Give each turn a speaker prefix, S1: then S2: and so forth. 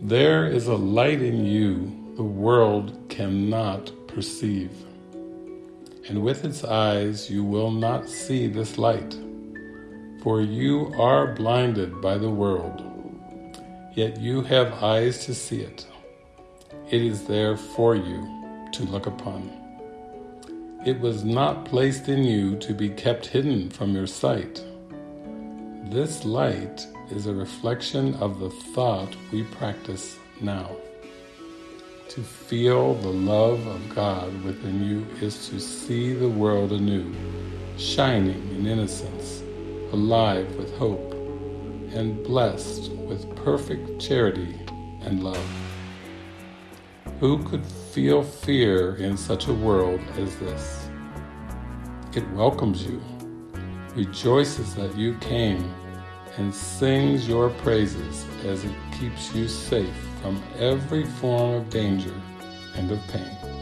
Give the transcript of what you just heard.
S1: There is a light in you the world cannot perceive. And with its eyes you will not see this light, for you are blinded by the world, yet you have eyes to see it. It is there for you to look upon. It was not placed in you to be kept hidden from your sight. This light is a reflection of the thought we practice now. To feel the love of God within you is to see the world anew, shining in innocence, alive with hope, and blessed with perfect charity and love. Who could feel fear in such a world as this? It welcomes you, rejoices that you came, and sings your praises as it keeps you safe from every form of danger and of pain.